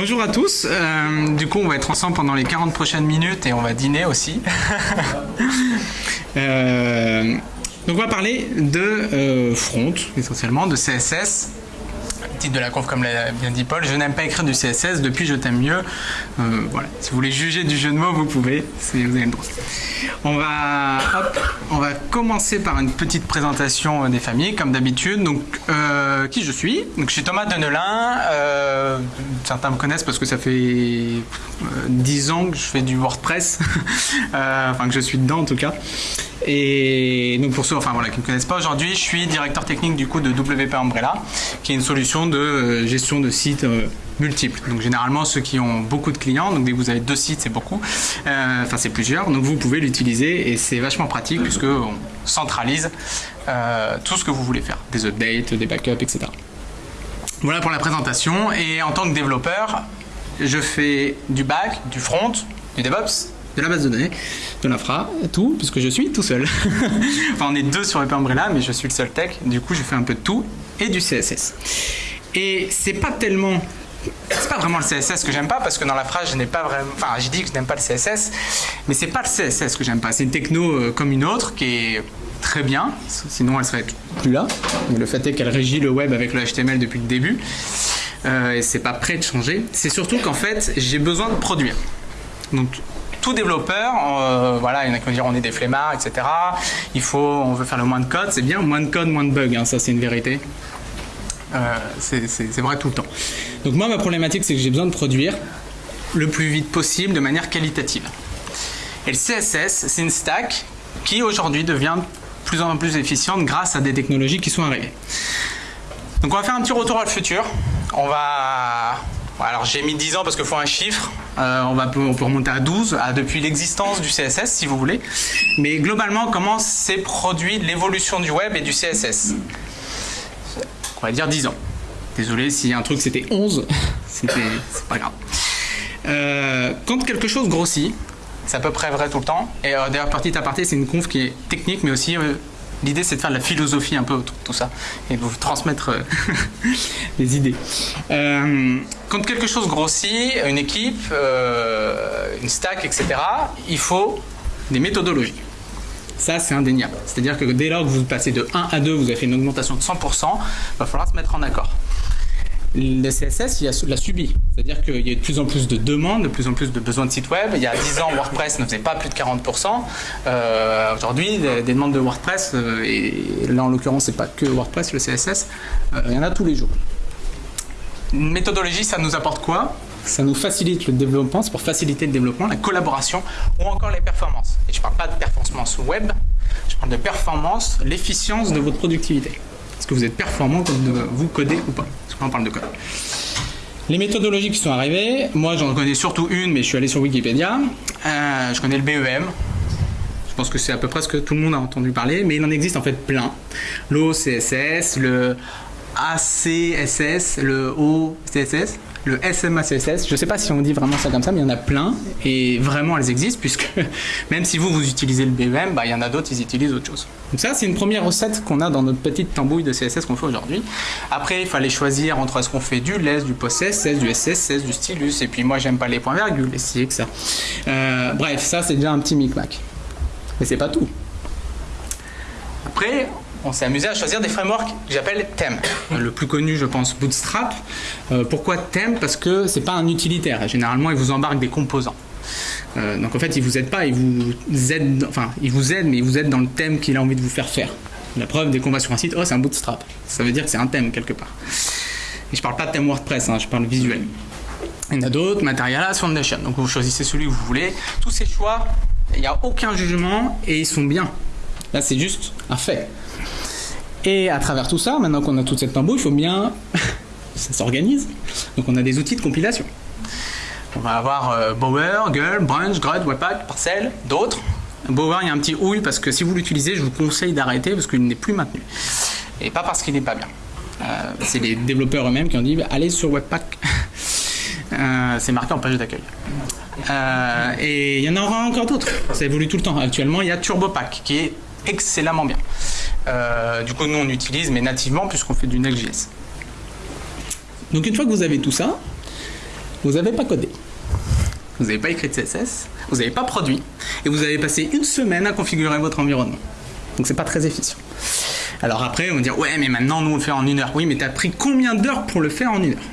Bonjour à tous. Euh, du coup, on va être ensemble pendant les 40 prochaines minutes et on va dîner aussi. Euh, donc, on va parler de euh, front, essentiellement, de CSS titre de la conf, comme l'a bien dit Paul, je n'aime pas écrire du CSS, depuis je t'aime mieux. Euh, voilà, si vous voulez juger du jeu de mots, vous pouvez, vous avez le droit. On va, on va commencer par une petite présentation des familles, comme d'habitude. Donc, qui je suis Donc, je suis Thomas Denelin. certains me connaissent parce que ça fait 10 ans que je fais du WordPress, enfin que je suis dedans en tout cas. Et donc pour ceux enfin, voilà, qui ne me connaissent pas, aujourd'hui je suis directeur technique du coup de WP Umbrella, qui est une solution de euh, gestion de sites euh, multiples. Donc généralement ceux qui ont beaucoup de clients, donc dès que vous avez deux sites c'est beaucoup, euh, enfin c'est plusieurs, donc vous pouvez l'utiliser et c'est vachement pratique puisque on centralise tout ce que vous voulez faire, des updates, des backups, etc. Voilà pour la présentation et en tant que développeur, je fais du back, du front, du DevOps de la base de données, de l'infra, tout, puisque je suis tout seul. enfin, on est deux sur le Umbrella, mais je suis le seul tech. Du coup, je fais un peu de tout et du CSS. Et c'est pas tellement c'est pas vraiment le CSS que j'aime pas parce que dans la phrase je n'ai pas vraiment enfin j'ai dit que je n'aime pas le CSS mais c'est pas le CSS que j'aime pas c'est une techno euh, comme une autre qui est très bien sinon elle serait plus là le fait est qu'elle régit le web avec le HTML depuis le début euh, et c'est pas prêt de changer c'est surtout qu'en fait j'ai besoin de produire donc tout développeur, euh, voilà, il y en a qui vont dire on est des flemmards, etc. Il faut, on veut faire le moins de code, c'est bien, moins de code, moins de bugs, hein, ça c'est une vérité. Euh, c'est vrai tout le temps. Donc moi ma problématique c'est que j'ai besoin de produire le plus vite possible de manière qualitative. Et le CSS c'est une stack qui aujourd'hui devient plus en plus efficiente grâce à des technologies qui sont arrivées. Donc on va faire un petit retour à le futur. On va alors j'ai mis 10 ans parce qu'il faut un chiffre. Euh, on, va, on peut remonter à 12, à depuis l'existence du CSS si vous voulez. Mais globalement, comment s'est produit l'évolution du web et du CSS On va dire 10 ans. Désolé si un truc c'était 11, c'est pas grave. Euh, quand quelque chose grossit, c'est à peu près vrai tout le temps. Et euh, d'ailleurs, partie à partie, c'est une conf qui est technique, mais aussi L'idée, c'est de faire de la philosophie un peu autour de tout ça et de vous transmettre des idées. quand quelque chose grossit, une équipe, euh, une stack, etc., il faut des méthodologies. Ça, c'est indéniable. C'est-à-dire que dès lors que vous passez de 1 à 2, vous avez fait une augmentation de 100%, il va falloir se mettre en accord le CSS, il l'a subi. C'est-à-dire qu'il y a de plus en plus de demandes, de plus en plus de besoins de sites web. Il y a 10 ans, WordPress ne faisait pas plus de 40%. Euh, aujourd'hui, des, demandes de WordPress, euh, et là en l'occurrence, c'est pas que WordPress, le CSS, euh, il y en a tous les jours. Une méthodologie, ça nous apporte quoi? Ça nous facilite le développement, c'est pour faciliter le développement, la collaboration ou encore les performances. Et je ne parle pas de performance web, je parle de performance, l'efficience de votre productivité. Est-ce que vous êtes performant quand vous codez ou pas? Qu'on parle de code. Les méthodologies qui sont arrivées, moi j'en connais surtout une, mais je suis allé sur Wikipédia. Euh, je connais le BEM. Je pense que c'est à peu près ce que tout le monde a entendu parler, mais il en existe en fait plein. L'OCSS, le ACSS, le OCSS, le SMACSS. Je ne sais pas si on dit vraiment ça comme ça, mais il y en a plein et vraiment elles existent puisque même si vous, vous utilisez le BEM, bah, il y en a d'autres, ils utilisent autre chose. Donc ça, c'est une première recette qu'on a dans notre petite tambouille de CSS qu'on fait aujourd'hui. Après, il fallait choisir entre est-ce qu'on fait du LESS, du PostCSS, du SSS, du stylus, et puis moi, j'aime pas les points virgules, et si que ça. Euh, bref, ça, c'est déjà un petit micmac. Mais c'est pas tout. Après, on s'est amusé à choisir des frameworks que j'appelle thèmes. Le plus connu, je pense, Bootstrap. Euh, pourquoi thème? Parce que c'est pas un utilitaire. Généralement, il vous embarque des composants. Euh, donc en fait, il vous aide pas, il vous aide, enfin, il vous aide, mais il vous aide dans le thème qu'il a envie de vous faire faire. La preuve, dès qu'on va sur un site, oh, c'est un bootstrap. Ça veut dire que c'est un thème quelque part. Et je parle pas de thème WordPress, hein, je parle visuel. Il y en a d'autres, Materialis, Foundation. Donc vous choisissez celui que vous voulez. Tous ces choix, il n'y a aucun jugement et ils sont bien. Là, c'est juste un fait. Et à travers tout ça, maintenant qu'on a toute cette tambour, il faut bien. ça s'organise. Donc on a des outils de compilation. On va avoir euh, Bower, Girl, Brunch, Grud, Webpack, Parcel, d'autres. Bower, il y a un petit ouille parce que si vous l'utilisez, je vous conseille d'arrêter parce qu'il n'est plus maintenu. Et pas parce qu'il n'est pas bien. Euh, c'est les développeurs eux-mêmes qui ont dit bah, allez sur Webpack. Euh, c'est marqué en page d'accueil. et il y en aura encore d'autres. Ça évolue tout le temps. Actuellement, il y a TurboPack qui est excellemment bien. du coup, nous on utilise, mais nativement, puisqu'on fait du Next.js. Donc une fois que vous avez tout ça, vous n'avez pas codé. Vous n'avez pas écrit de CSS, vous n'avez pas produit, et vous avez passé une semaine à configurer votre environnement. Donc c'est pas très efficient. Alors après, on va dire, ouais, mais maintenant, nous, on le fait en une heure. Oui, mais tu as pris combien d'heures pour le faire en une heure?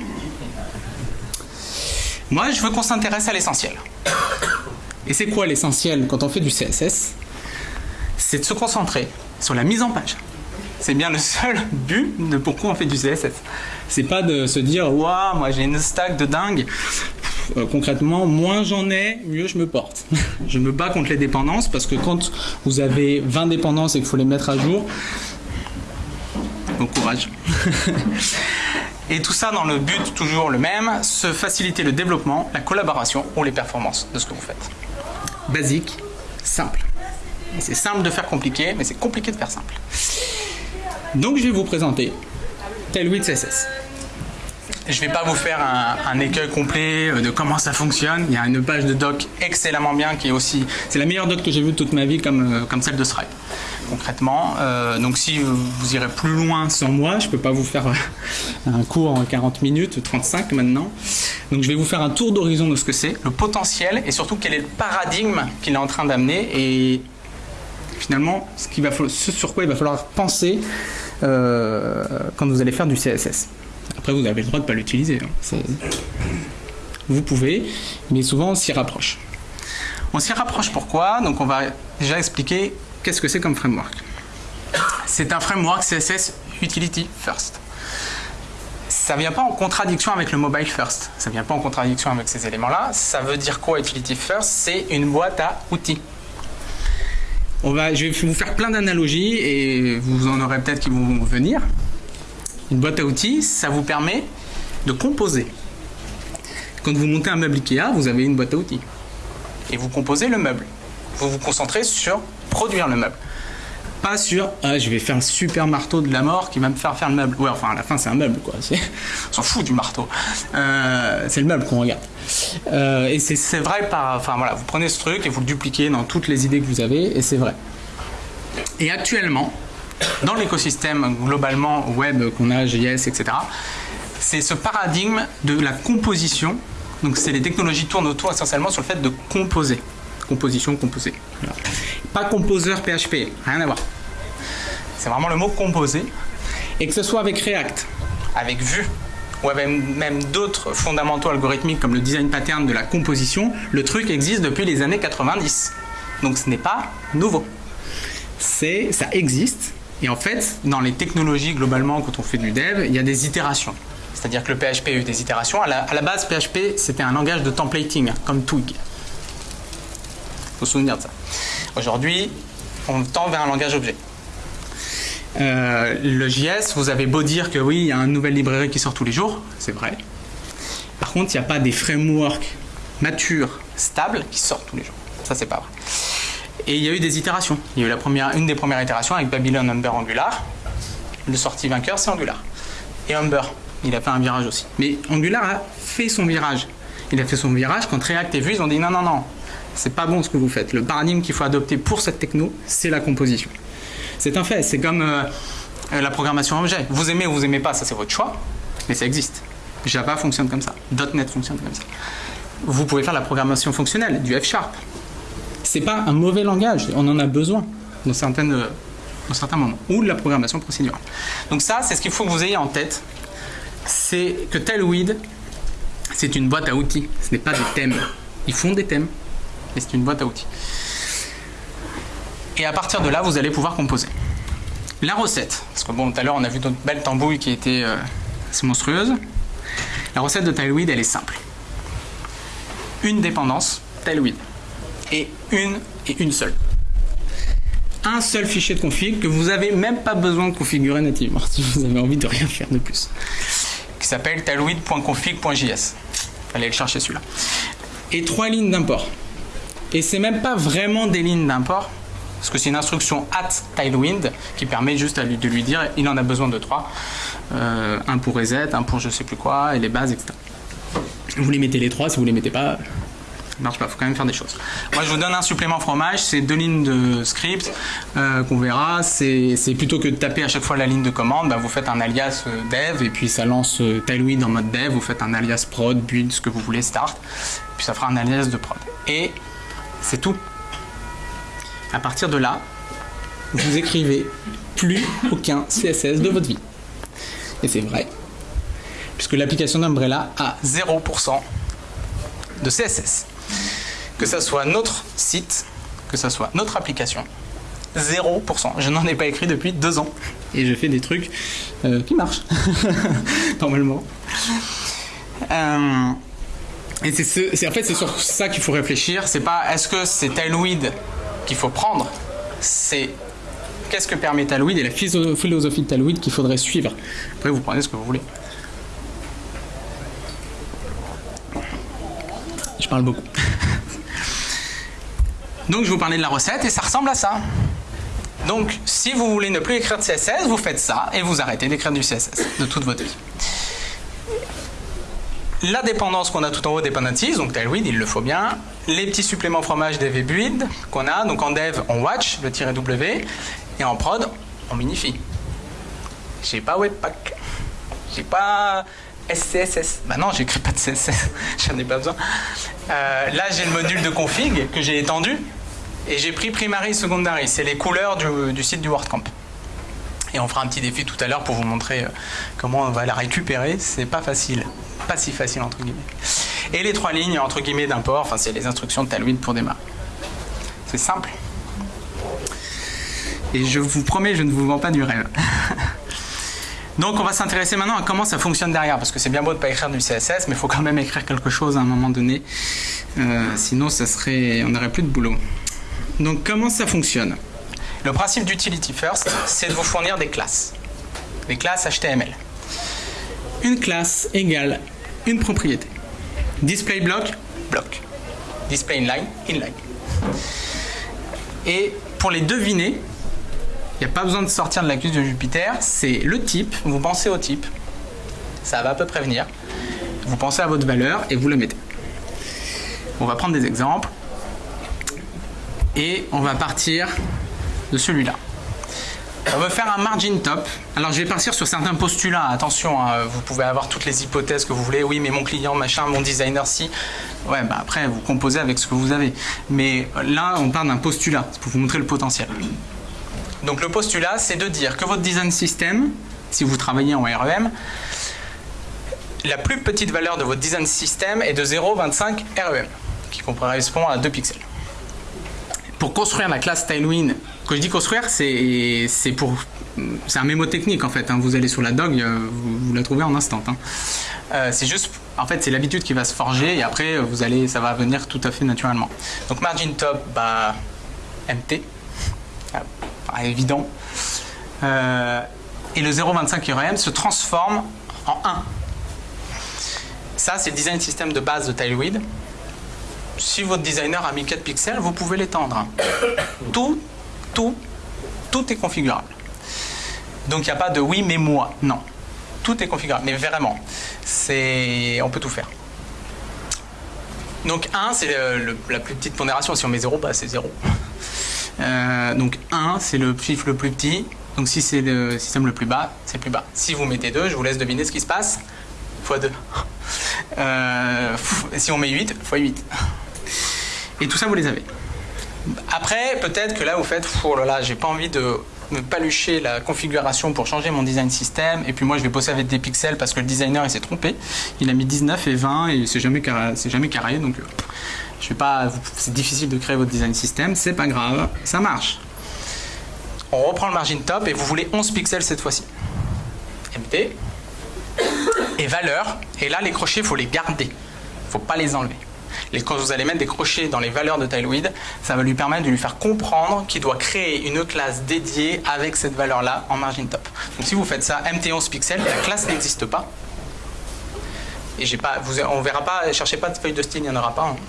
Moi, je veux qu'on s'intéresse à l'essentiel. Et c'est quoi l'essentiel quand on fait du CSS C'est de se concentrer sur la mise en page. C'est bien le seul but de pourquoi on fait du CSS. C'est pas de se dire, waouh, moi j'ai une stack de dingue. Euh, concrètement, moins j'en ai, mieux je me porte. je me bats contre les dépendances parce que quand vous avez 20 dépendances et qu'il faut les mettre à jour, bon courage. et tout ça dans le but toujours le même, se faciliter le développement, la collaboration ou les performances de ce que vous faites. Basique, simple. C'est simple de faire compliqué, mais c'est compliqué de faire simple. Donc je vais vous présenter Tailwind CSS. Je ne vais pas vous faire un, écueil complet euh, de comment ça fonctionne. Il y a une page de doc excellemment bien qui est aussi... C'est la meilleure doc que j'ai vue toute ma vie comme, euh, celle de Stripe, concrètement. Euh, donc si vous irez plus loin sans moi, je ne peux pas vous faire un cours en 40 minutes, 35 maintenant. Donc je vais vous faire un tour d'horizon de ce que c'est, le potentiel et surtout quel est le paradigme qu'il est en train d'amener finalement ce, sur quoi il va falloir penser quand vous allez faire du CSS. Après, vous avez le droit de ne pas l'utiliser. Hein. Vous pouvez, mais souvent on s'y rapproche. On s'y rapproche pourquoi? Donc on va déjà expliquer qu'est-ce que c'est comme framework. C'est un framework CSS Utility First. Ça ne vient pas en contradiction avec le mobile first. Ça ne vient pas en contradiction avec ces éléments-là. Ça veut dire quoi Utility First? C'est une boîte à outils. On va, je vais vous faire plein d'analogies et vous en aurez peut-être qui vont venir. Une boîte à outils, ça vous permet de composer. Quand vous montez un meuble Ikea, vous avez une boîte à outils. Et vous composez le meuble. Vous vous concentrez sur produire le meuble. Pas sur ah, je vais faire un super marteau de la mort qui va me faire faire le meuble. Ouais, enfin, à la fin, c'est un meuble, quoi. On s'en fout du marteau. Euh, c'est le meuble qu'on regarde. Euh, et c'est vrai par. Enfin, voilà, vous prenez ce truc et vous le dupliquez dans toutes les idées que vous avez, et c'est vrai. Et actuellement, dans l'écosystème globalement web qu'on a, JS, etc., c'est ce paradigme de la composition. Donc c'est les technologies tournent autour essentiellement sur le fait de composer. Composition, composer. Pas composeur PHP, rien à voir. C'est vraiment le mot composer. Et que ce soit avec React, avec Vue, ou avec même d'autres fondamentaux algorithmiques comme le design pattern de la composition, le truc existe depuis les années 90. Donc ce n'est pas nouveau. C'est, ça existe, et en fait, dans les technologies, globalement, quand on fait du dev, il y a des itérations. C'est-à-dire que le PHP a eu des itérations. À la, base, PHP, c'était un langage de templating, comme Twig. Il faut se souvenir de ça. Aujourd'hui, on tend vers un langage objet. Euh, le JS, vous avez beau dire que oui, il y a une nouvelle librairie qui sort tous les jours, c'est vrai. Par contre, il n'y a pas des frameworks matures, stables, qui sortent tous les jours. Ça, c'est pas vrai. Et il y a eu des itérations. Il y a eu la première, une des premières itérations avec Babylon Humber Angular. Le sorti vainqueur, c'est Angular. Et Humber, il a fait un virage aussi. Mais Angular a fait son virage. Il a fait son virage quand React et Vue ils ont dit non, non, non, c'est pas bon ce que vous faites. Le paradigme qu'il faut adopter pour cette techno, c'est la composition. C'est un fait. C'est comme euh, la programmation objet. Vous aimez ou vous aimez pas, ça c'est votre choix, mais ça existe. Java fonctionne comme ça. .NET fonctionne comme ça. Vous pouvez faire la programmation fonctionnelle, du F-Sharp c'est pas un mauvais langage, on en a besoin dans, certaines, dans certains moments, ou de la programmation procédurale. Donc ça, c'est ce qu'il faut que vous ayez en tête, c'est que Tailwind, c'est une boîte à outils, ce n'est pas des thèmes. Ils font des thèmes, mais c'est une boîte à outils. Et à partir de là, vous allez pouvoir composer. La recette, parce que bon, tout à l'heure, on a vu d'autres belles tambouilles qui étaient euh, monstrueuses. La recette de Tailwind, elle est simple. Une dépendance, Tailwind et une et une seule. Un seul fichier de config que vous n'avez même pas besoin de configurer nativement si vous avez envie de rien faire de plus. Qui s'appelle tailwind.config.js. Allez le chercher celui-là. Et trois lignes d'import. Et c'est même pas vraiment des lignes d'import, parce que c'est une instruction at Tailwind qui permet juste de lui dire il en a besoin de trois. Euh, un pour reset, un pour je sais plus quoi, et les bases, etc. Vous les mettez les trois, si vous les mettez pas, Ça marche pas, faut quand même faire des choses. Moi, je vous donne un supplément fromage, c'est deux lignes de script euh, qu'on verra. C'est plutôt que de taper à chaque fois la ligne de commande, bah, vous faites un alias euh, dev et puis ça lance euh, Tailwind en mode dev. Vous faites un alias prod, build, ce que vous voulez, start. Puis ça fera un alias de prod. Et c'est tout. À partir de là, vous écrivez plus aucun CSS de votre vie. Et c'est vrai, puisque l'application d'Umbrella a 0% de CSS. Que ce soit notre site, que ce soit notre application, 0%. Je n'en ai pas écrit depuis deux ans. Et je fais des trucs euh, qui marchent, normalement. Euh, et c'est en fait c'est sur ça qu'il faut réfléchir. C'est pas est-ce que c'est Tailwind qu'il faut prendre, c'est qu'est-ce que permet Tailwind et la philosophie de Tailwind qu'il faudrait suivre? Après vous prenez ce que vous voulez. Je parle beaucoup. Donc je vous parlais de la recette et ça ressemble à ça. Donc si vous voulez ne plus écrire de CSS, vous faites ça et vous arrêtez d'écrire du CSS de toute votre vie. La dépendance qu'on a tout en haut, dependencies, donc Tailwind, il le faut bien. Les petits suppléments fromage dev build qu'on a. Donc en dev, on watch, le tiret W. Et en prod, on minifie. J'ai pas Webpack. J'ai pas SCSS. Bah non, j'écris pas de CSS, j'en ai pas besoin. Euh, là, j'ai le module de config que j'ai étendu et j'ai pris primary, secondary. C'est les couleurs du, site du WordCamp. Et on fera un petit défi tout à l'heure pour vous montrer euh, comment on va la récupérer. C'est pas facile, pas si facile entre guillemets. Et les trois lignes entre guillemets d'import, enfin c'est les instructions de Tailwind pour démarrer. C'est simple. Et je vous promets, je ne vous vends pas du rêve. Donc on va s'intéresser maintenant à comment ça fonctionne derrière, parce que c'est bien beau de ne pas écrire du CSS, mais il faut quand même écrire quelque chose à un moment donné, euh, sinon ça serait, on n'aurait plus de boulot. Donc comment ça fonctionne? Le principe d'Utility First, c'est de vous fournir des classes, des classes HTML. Une classe égale une propriété. Display block, block. Display inline, inline. Et pour les deviner, il n'y a pas besoin de sortir de l'accuse de Jupiter, c'est le type, vous pensez au type, ça va à peu près venir, vous pensez à votre valeur et vous le mettez. On va prendre des exemples et on va partir de celui-là. On va faire un margin top. Alors je vais partir sur certains postulats. Attention, hein, vous pouvez avoir toutes les hypothèses que vous voulez. Oui, mais mon client, machin, mon designer, si. Ouais, bah après, vous composez avec ce que vous avez. Mais là, on parle d'un postulat pour vous montrer le potentiel. Donc le postulat, c'est de dire que votre design system, si vous travaillez en REM, la plus petite valeur de votre design system est de 0,25 REM, qui correspond à 2 pixels. Pour construire la classe Tailwind, quand je dis construire, c'est pour c'est un mémo technique en fait. Hein. Vous allez sur la dog, euh, vous, la trouvez en instant. Hein. Euh, c'est juste, en fait, c'est l'habitude qui va se forger et après, vous allez, ça va venir tout à fait naturellement. Donc margin top, bah, MT évident. Euh, et le 0,25 REM se transforme en 1. Ça, c'est le design system de base de Tailwind. Si votre designer a mis 4 pixels, vous pouvez l'étendre. Tout, tout, est configurable. Donc il n'y a pas de oui mais moi, non. Tout est configurable, mais vraiment, on peut tout faire. Donc 1, c'est la plus petite pondération. Si on met 0, bah, c'est 0. Euh, donc 1, c'est le chiffre le plus petit. Donc si c'est le système le plus bas, c'est plus bas. Si vous mettez 2, je vous laisse deviner ce qui se passe. x 2. Euh, si on met 8, x 8. Et tout ça, vous les avez. Après, peut-être que là, vous faites, oh là là, j'ai pas envie de me palucher la configuration pour changer mon design system. Et puis moi, je vais bosser avec des pixels parce que le designer, il s'est trompé. Il a mis 19 et 20 et c'est jamais, carré, jamais carré. Donc, euh, je vais pas, c'est difficile de créer votre design system. C'est pas grave, ça marche. On reprend le margin top et vous voulez 11 pixels cette fois-ci. MT et valeur. Et là, les crochets, faut les garder. Faut pas les enlever. Et quand vous allez mettre des crochets dans les valeurs de Tailwind, ça va lui permettre de lui faire comprendre qu'il doit créer une classe dédiée avec cette valeur-là en margin top. Donc si vous faites ça, mt11 pixels, la classe n'existe pas. Et j'ai pas, vous, on verra pas, cherchez pas de feuille de style, il n'y en aura pas. Hein.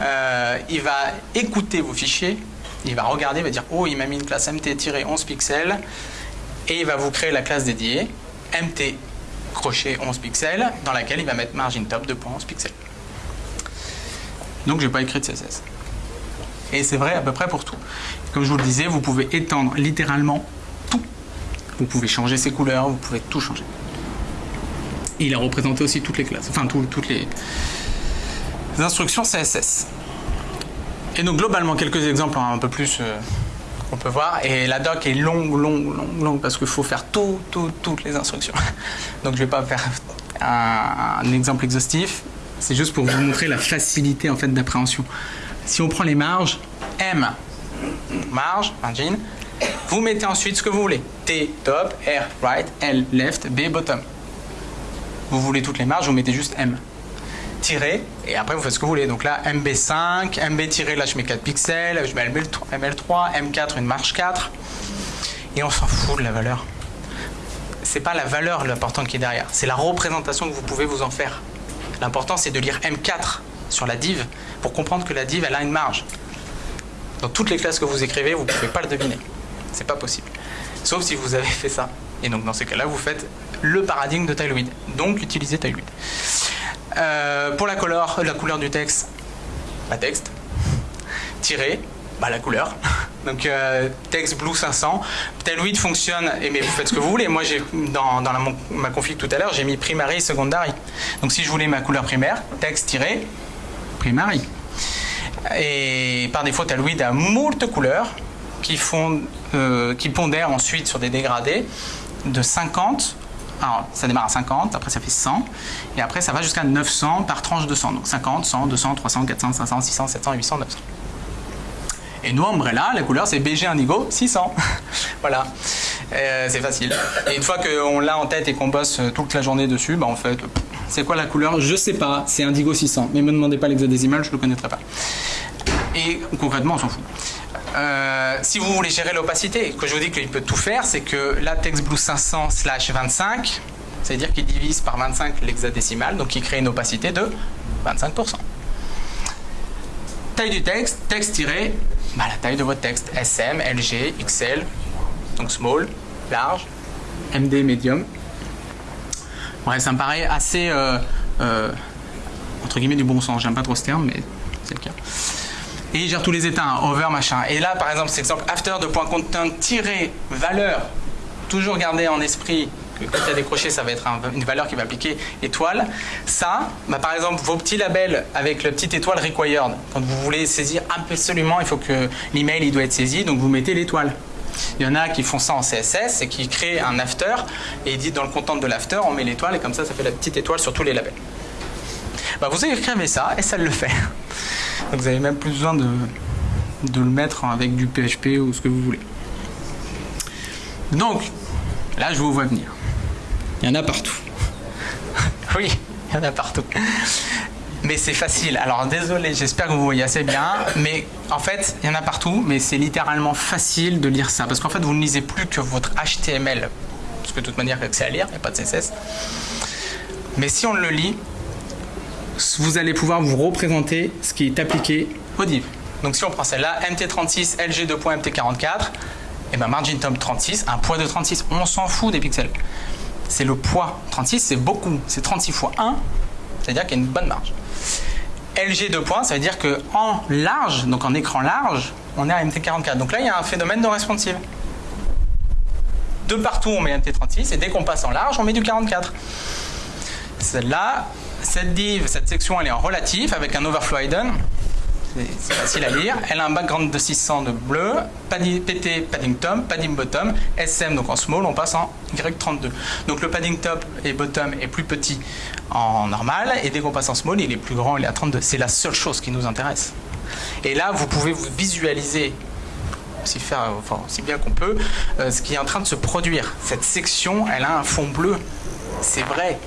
Euh, il va écouter vos fichiers, il va regarder, il va dire oh il m'a mis une classe mt-11 pixels et il va vous créer la classe dédiée mt crochet 11 pixels dans laquelle il va mettre margin top de 2.11 pixels. Donc, je n'ai pas écrit de CSS. Et c'est vrai à peu près pour tout. Comme je vous le disais, vous pouvez étendre littéralement tout. Vous pouvez changer ses couleurs, vous pouvez tout changer. il a représenté aussi toutes les classes, enfin toutes les instructions CSS. Et donc globalement, quelques exemples un peu plus euh, qu'on peut voir. Et la doc est longue, longue, longue, longue, parce qu'il faut faire tout, tout, toutes les instructions. Donc je ne vais pas faire un, exemple exhaustif. C'est juste pour vous montrer la facilité en fait d'appréhension. Si on prend les marges, M, marge, margin, vous mettez ensuite ce que vous voulez. T, top, R, right, L, left, B, bottom. Vous voulez toutes les marges, vous mettez juste M tirer, et après vous faites ce que vous voulez. Donc là, MB5, MB tiré, là je mets 4 pixels, je mets ML3, M4, une marge 4, et on s'en fout de la valeur. C'est pas la valeur l'important qui est derrière, c'est la représentation que vous pouvez vous en faire. L'important c'est de lire M4 sur la div pour comprendre que la div elle a une marge. Dans toutes les classes que vous écrivez, vous ne pouvez pas le deviner. C'est pas possible. Sauf si vous avez fait ça. Et donc dans ces cas-là, vous faites le paradigme de Tailwind. Donc utilisez Tailwind. Euh, pour la couleur, la couleur du texte, bah texte. Tiré, bah la couleur. Donc euh, blue 500. Tailwind fonctionne, et mais vous faites ce que vous voulez. Moi, j'ai dans, dans ma config tout à l'heure, j'ai mis primary, secondary. Donc si je voulais ma couleur primaire, texte tiré, primary. Et par défaut, Tailwind a moult couleurs qui, font, euh, qui pondèrent ensuite sur des dégradés de 50 alors, ça démarre à 50, après ça fait 100, et après ça va jusqu'à 900 par tranche de 100. Donc 50, 100, 200, 300, 400, 500, 600, 700, 800, 900. Et nous, Umbrella, la couleur c'est BG Indigo 600. voilà, euh, c'est facile. Et une fois qu'on l'a en tête et qu'on bosse toute la journée dessus, bah en fait, c'est quoi la couleur? Je sais pas, c'est Indigo 600. Mais me demandez pas l'hexadécimal, je le connaîtrais pas. Et concrètement, on s'en fout. Euh, si vous voulez gérer l'opacité, que je vous dis qu'il peut tout faire, c'est que la TextBlue 500 slash 25, c'est-à-dire qu'il divise par 25 l'hexadécimal, donc il crée une opacité de 25%. Taille du texte, texte tiré, bah, la taille de votre texte, SM, LG, XL, donc small, large, MD, medium. Ouais, ça me paraît assez, euh, euh, entre guillemets, du bon sens. J'aime pas trop ce terme, mais c'est le cas et il gère tous les états, hein, over, machin. Et là, par exemple, cet exemple after de point content tirer valeur, toujours garder en esprit quand il y a décroché, ça va être une valeur qui va appliquer étoile. Ça, bah, par exemple, vos petits labels avec le petit étoile required, quand vous voulez saisir absolument, il faut que l'email il doit être saisi, donc vous mettez l'étoile. Il y en a qui font ça en CSS et qui créent un after et ils disent dans le content de l'after, on met l'étoile et comme ça, ça fait la petite étoile sur tous les labels. Bah, vous écrivez ça et ça le fait. Donc vous n'avez même plus besoin de le mettre avec du PHP ou ce que vous voulez. Donc, là je vous vois venir. Il y en a partout. oui, il y en a partout. Mais c'est facile. Alors désolé, j'espère que vous voyez assez bien. Mais en fait, il y en a partout, mais c'est littéralement facile de lire ça. Parce qu'en fait, vous ne lisez plus que votre HTML. Parce que de toute manière, c'est à lire, il n'y a pas de CSS. Mais si on le lit, vous allez pouvoir vous représenter ce qui est appliqué au div. Donc si on prend celle-là, MT36, LG 2.MT44, et ben margin top 36, un poids de 36, on s'en fout des pixels. C'est le poids. 36, c'est beaucoup. C'est 36 fois 1, c'est-à-dire qu'il y a une bonne marge. LG 2 points, ça veut dire que en large, donc en écran large, on est à MT44. Donc là, il y a un phénomène de responsive. De partout, on met MT36, et dès qu'on passe en large, on met du 44. Celle-là, cette div, cette section, elle est en relatif avec un overflow hidden. C'est facile à lire. Elle a un background de 600 de bleu, PT padding top, padding bottom, SM donc en small, on passe en Y32. Donc le padding top et bottom est plus petit en normal et dès qu'on passe en small, il est plus grand, il est à 32. C'est la seule chose qui nous intéresse. Et là, vous pouvez vous visualiser aussi, faire, enfin, aussi bien qu'on peut euh, ce qui est en train de se produire. Cette section, elle a un fond bleu. C'est vrai.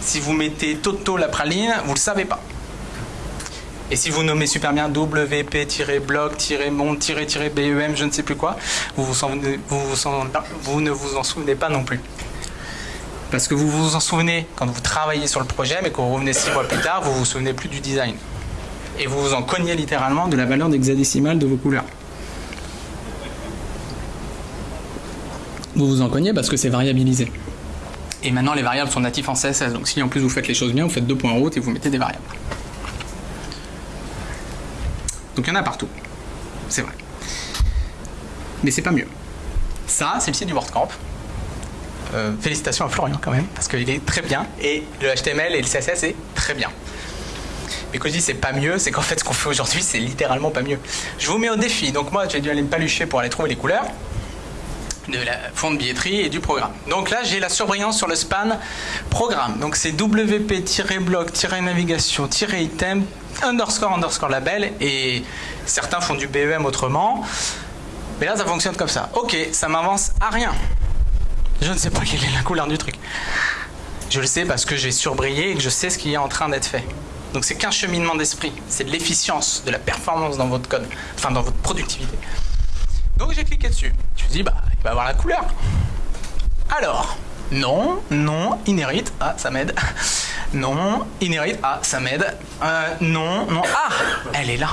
Si vous mettez Toto la praline, vous ne le savez pas. Et si vous nommez super bien WP-bloc-monde-bem, je ne sais plus quoi, vous, ne vous en souvenez pas non plus. Parce que vous vous en souvenez quand vous travaillez sur le projet, mais quand vous revenez six mois plus tard, vous vous souvenez plus du design. Et vous vous en cognez littéralement de la valeur d'hexadécimale de vos couleurs. Vous vous en cognez parce que c'est variabilisé. Et maintenant, les variables sont natifs en CSS. Donc si en plus vous faites les choses bien, vous faites deux points hautes et vous mettez des variables. Donc il y en a partout. C'est vrai. Mais c'est pas mieux. Ça, c'est le site du WordCamp. Euh, félicitations à Florian quand même, parce qu'il est très bien. Et le HTML et le CSS est très bien. Mais quand je dis c'est pas mieux, c'est qu'en fait ce qu'on fait aujourd'hui c'est littéralement pas mieux. Je vous mets au défi. Donc moi j'ai dû aller me palucher pour aller trouver les couleurs de la fond de billetterie et du programme. Donc là, j'ai la surbrillance sur le span programme. Donc c'est wp-blog-navigation-item underscore underscore label et certains font du BEM autrement. Mais là, ça fonctionne comme ça. Ok, ça m'avance à rien. Je ne sais pas quelle est la couleur du truc. Je le sais parce que j'ai surbrillé et que je sais ce qui est en train d'être fait. Donc c'est qu'un cheminement d'esprit. C'est de l'efficience, de la performance dans votre code, enfin dans votre productivité. Donc j'ai cliqué dessus. Je me dit, bah, il va avoir la couleur. Alors, non, non, inherit, ah, ça m'aide. Non, inherit, ah, ça m'aide. Euh, non, non, ah, elle est là.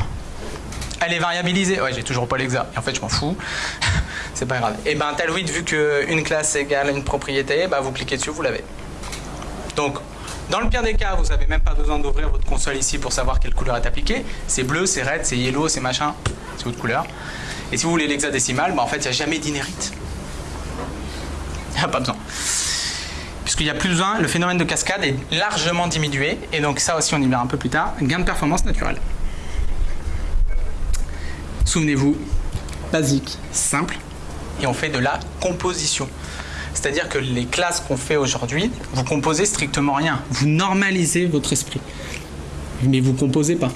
Elle est variabilisée. Ouais, j'ai toujours pas l'exa. en fait, je m'en fous. C'est pas grave. Et eh ben, Tailwind, vu qu'une classe égale une propriété, bah, vous cliquez dessus, vous l'avez. Donc, dans le pire des cas, vous n'avez même pas besoin d'ouvrir votre console ici pour savoir quelle couleur est appliquée. C'est bleu, c'est red, c'est yellow, c'est machin. C'est votre couleur. Et si vous voulez l'hexadécimal, bah en fait, il n'y a jamais d'inérite. Il n'y a pas besoin. Puisqu'il n'y a plus besoin, le phénomène de cascade est largement diminué. Et donc ça aussi, on y verra un peu plus tard. Gain de performance naturelle. Souvenez-vous, basique, simple, et on fait de la composition. C'est-à-dire que les classes qu'on fait aujourd'hui, vous composez strictement rien. Vous normalisez votre esprit. Mais vous composez pas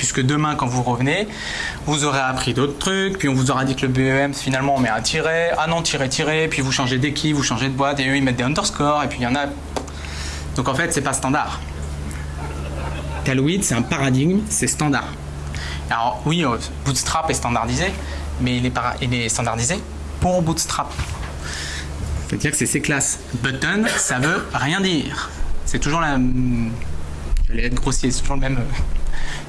puisque demain, quand vous revenez, vous aurez appris d'autres trucs, puis on vous aura dit que le BEM, finalement, on met un tiret, ah non, tiret, tiret, puis vous changez d'équipe, vous changez de boîte, et eux, ils mettent des underscores, et puis il y en a... Donc en fait, c'est pas standard. Tailwind, c'est un paradigme, c'est standard. Alors oui, euh, Bootstrap est standardisé, mais il est, standardisé pour Bootstrap. C'est-à-dire que c'est ces classes. Button, ça veut rien dire. C'est toujours la... J'allais être grossier, c'est toujours le même... Euh,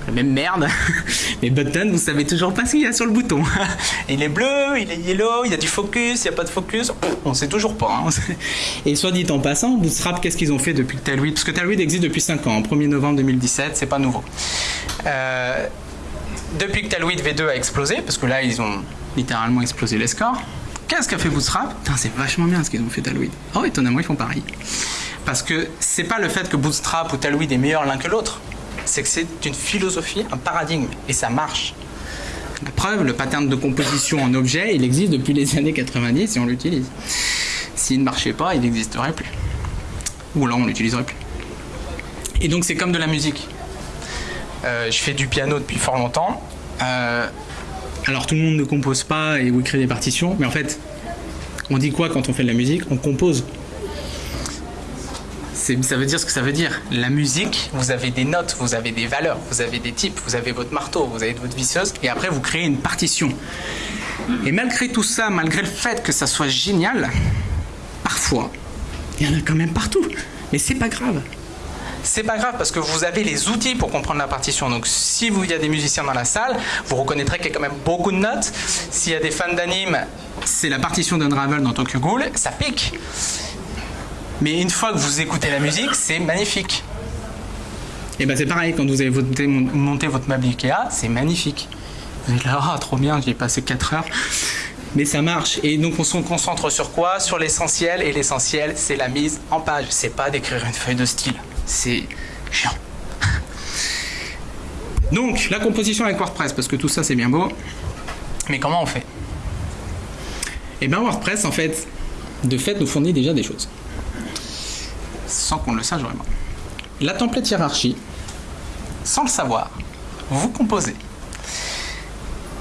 la même merde. Mais button, vous savez toujours pas ce qu'il y a sur le bouton. il est bleu, il est yellow, il y a du focus, il n'y a pas de focus. On sait toujours pas. Hein. Et soit dit en passant, Bootstrap, qu'est-ce qu'ils ont fait depuis Tailwind Parce que Tailwind existe depuis 5 ans, 1er novembre 2017, c'est pas nouveau. Euh, depuis que Tailwind V2 a explosé, parce que là, ils ont littéralement explosé les scores, qu'est-ce qu'a fait Bootstrap c'est vachement bien ce qu'ils ont fait Tailwind. Oh, étonnamment, ils font pareil. Parce que c'est pas le fait que Bootstrap ou Tailwind est meilleur l'un que l'autre c'est que c'est une philosophie, un paradigme, et ça marche. La preuve, le pattern de composition en objet, il existe depuis les années 90 et on l'utilise. S'il ne marchait pas, il n'existerait plus. Ou alors on l'utiliserait plus. Et donc c'est comme de la musique. Euh, je fais du piano depuis fort longtemps. Euh, alors tout le monde ne compose pas et ou écrit des partitions, mais en fait, on dit quoi quand on fait de la musique? On compose ça veut dire ce que ça veut dire. La musique, vous avez des notes, vous avez des valeurs, vous avez des types, vous avez votre marteau, vous avez votre visseuse, et après vous créez une partition. Et malgré tout ça, malgré le fait que ça soit génial, parfois, il y en a quand même partout. Mais c'est pas grave. C'est pas grave parce que vous avez les outils pour comprendre la partition. Donc si vous y a des musiciens dans la salle, vous reconnaîtrez qu'il y a quand même beaucoup de notes. S'il y a des fans d'anime, c'est la partition d'Unravel dans Tokyo Ghoul, ça pique. Mais une fois que vous écoutez la musique, c'est magnifique. Et ben c'est pareil, quand vous avez monté, votre meuble Ikea, c'est magnifique. Vous êtes là, oh, trop bien, j'ai passé 4 heures. Mais ça marche. Et donc on se concentre sur quoi? Sur l'essentiel. Et l'essentiel, c'est la mise en page. C'est pas d'écrire une feuille de style. C'est chiant. Donc la composition avec WordPress, parce que tout ça c'est bien beau. Mais comment on fait? Eh bien WordPress, en fait, de fait, nous fournit déjà des choses sans qu'on le sache vraiment. La template hiérarchie, sans le savoir, vous composez.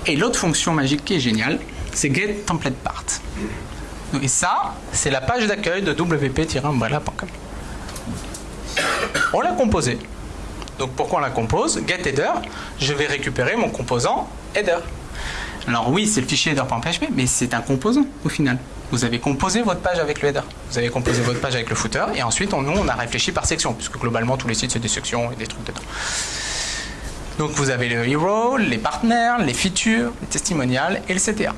Et l'autre fonction magique qui est géniale, c'est get template part. Et ça, c'est la page d'accueil de wp-umbrella.com. On l'a composé. Donc pourquoi on la compose? Get header, je vais récupérer mon composant header. Alors oui, c'est le fichier header.php, mais c'est un composant au final. Vous avez composé votre page avec le header. Vous avez composé votre page avec le footer, et ensuite, on, nous, on a réfléchi par section, puisque globalement, tous les sites, c'est des sections et des trucs dedans. Donc vous avez le hero, les partenaires, les features, les testimonials et le CTA.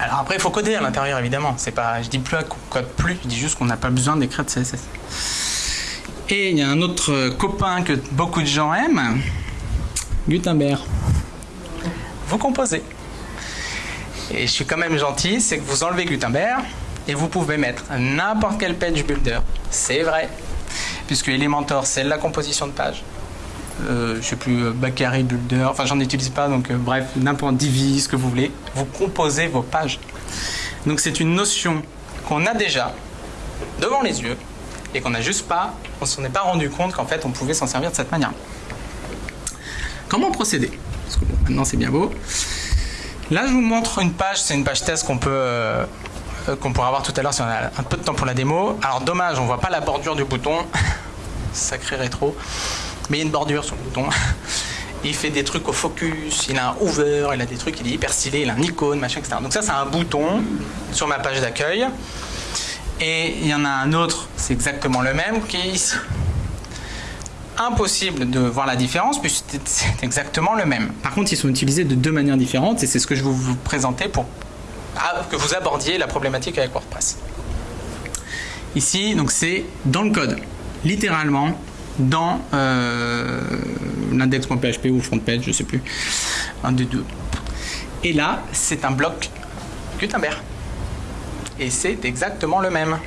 Alors après, il faut coder à l'intérieur, évidemment. C'est pas, je dis plus qu'on code plus, je dis juste qu'on n'a pas besoin d'écrire de CSS. Et il y a un autre copain que beaucoup de gens aiment, Gutenberg. Vous composez. Et je suis quand même gentil, c'est que vous enlevez Gutenberg et vous pouvez mettre n'importe quel page builder. C'est vrai. Puisque Elementor, c'est la composition de page. Euh, je sais plus, euh, Bakary Builder, enfin j'en utilise pas, donc euh, bref, n'importe Divi, ce que vous voulez. Vous composez vos pages. Donc c'est une notion qu'on a déjà devant les yeux et qu'on n'a juste pas, on s'en est pas rendu compte qu'en fait on pouvait s'en servir de cette manière. Comment procéder? Parce que maintenant c'est bien beau. Là je vous montre une page, c'est une page test qu'on peut euh, qu'on pourra voir tout à l'heure si on a un peu de temps pour la démo. Alors dommage, on voit pas la bordure du bouton, sacré rétro, mais il y a une bordure sur le bouton. Il fait des trucs au focus, il a un hover, il a des trucs, il est hyper stylé, il a un icône, machin, etc. Donc ça c'est un bouton sur ma page d'accueil. Et il y en a un autre, c'est exactement le même, qui est. Impossible de voir la différence puisque c'est exactement le même. Par contre, ils sont utilisés de deux manières différentes et c'est ce que je vais vous présenter pour ah, que vous abordiez la problématique avec WordPress. Ici, donc c'est dans le code, littéralement dans euh, l'index.php ou frontpage, je sais plus, un des deux. Et là, c'est un bloc Gutenberg et c'est exactement le même.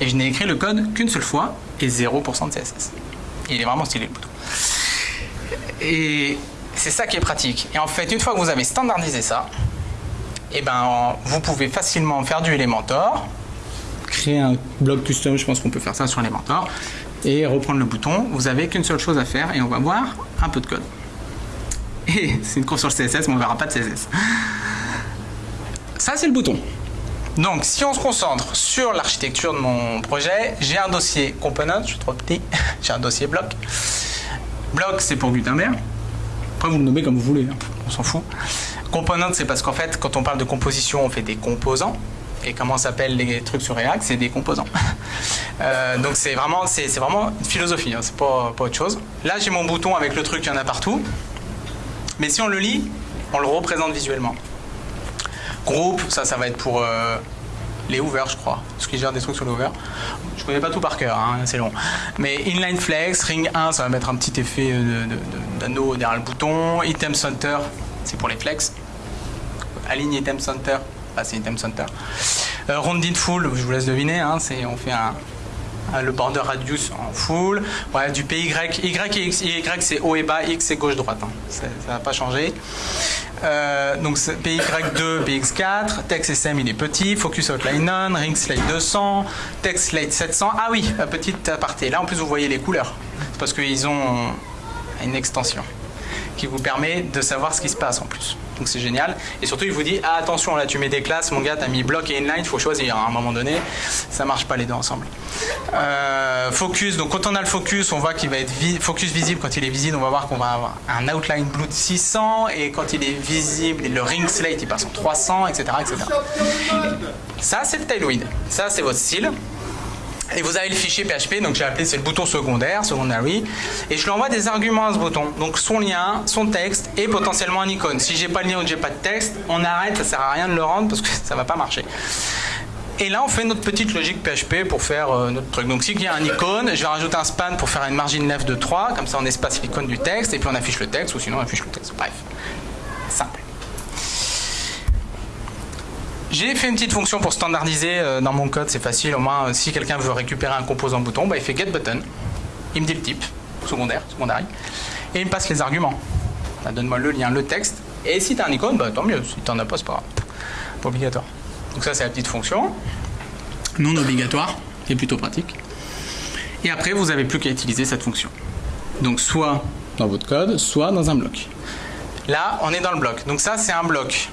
Et je n'ai écrit le code qu'une seule fois et 0% de CSS. Il est vraiment stylé le bouton. Et c'est ça qui est pratique. Et en fait, une fois que vous avez standardisé ça, et eh ben, vous pouvez facilement faire du Elementor, créer un blog custom, je pense qu'on peut faire ça sur Elementor, et reprendre le bouton. Vous n'avez qu'une seule chose à faire et on va voir un peu de code. Et c'est une course sur le CSS, mais on ne verra pas de CSS. Ça, c'est le bouton. Donc, si on se concentre sur l'architecture de mon projet, j'ai un dossier component, je suis trop petit, j'ai un dossier bloc. Bloc, c'est pour Gutenberg. Après, vous le nommez comme vous voulez, hein. on s'en fout. Component, c'est parce qu'en fait, quand on parle de composition, on fait des composants. Comment s'appellent les trucs sur React C'est des composants. Euh, donc c'est vraiment, vraiment une philosophie, hein. c'est pas, autre chose. Là, j'ai mon bouton avec le truc, il y en a partout. Mais si on le lit, on le représente visuellement. Groupe, ça, ça va être pour euh, les Hoover, je crois. Parce qu'ils gèrent des trucs sur les Hoover. Je connais pas tout par cœur, hein, c'est long. Mais Inline Flex, Ring 1, ça va mettre un petit effet d'anneau derrière le bouton. Item Center, c'est pour les flex. Aligne Item Center, c'est Item Center. Euh, Rounded Full, je vous laisse deviner, hein, on fait le border radius en full. Ouais, du PY, Y et X, Y c'est haut et bas, X c'est gauche-droite. Hein. Ça n'a pas changé. Euh, donc PY2, PX4, text SM il est petit, focus outline none, ring slate 200, text slate 700. Ah oui, petite aparté. Là en plus vous voyez les couleurs. C'est parce qu'ils ont une extension qui vous permet de savoir ce qui se passe en plus. Donc c'est génial. Et surtout, il vous dit ah, attention, là tu mets des classes, mon gars, t'as mis bloc et inline, il faut choisir. À un moment donné, ça marche pas les deux ensemble. Euh, focus, donc quand on a le focus, on voit qu'il va être focus visible. Quand il est visible, on va voir qu'on va avoir un outline blue de 600 et quand il est visible, le ring slate il passe en 300, etc. etc. Ça, c'est le Tailwind. Ça, c'est votre style. Et vous avez le fichier PHP, donc j'ai appelé c'est le bouton secondaire, secondary, et je lui envoie des arguments à ce bouton. Donc son lien, son texte et potentiellement un icône. Si j'ai pas le lien ou j'ai pas de texte, on arrête, ça sert à rien de le rendre parce que ça va pas marcher. Et là, on fait notre petite logique PHP pour faire euh, notre truc. Donc, s'il y a un icône, je vais rajouter un span pour faire une margin left de 3, comme ça on espace l'icône du texte, et puis on affiche le texte, ou sinon on affiche le texte. Bref, simple. J'ai fait une petite fonction pour standardiser euh, dans mon code, c'est facile. Au moins, euh, si quelqu'un veut récupérer un composant bouton, bah, il fait getButton. Il me dit le type, secondaire, secondaire, et il me passe les arguments. Bah, donne-moi le lien, le texte. Et si tu as un icône, bah, tant mieux. Si tu n'en as pas, c'est pas Pas obligatoire. Donc ça, c'est la petite fonction. Non obligatoire, qui est plutôt pratique. Et après, vous n'avez plus qu'à utiliser cette fonction. Donc soit dans votre code, soit dans un bloc. Là, on est dans le bloc. Donc ça, c'est un bloc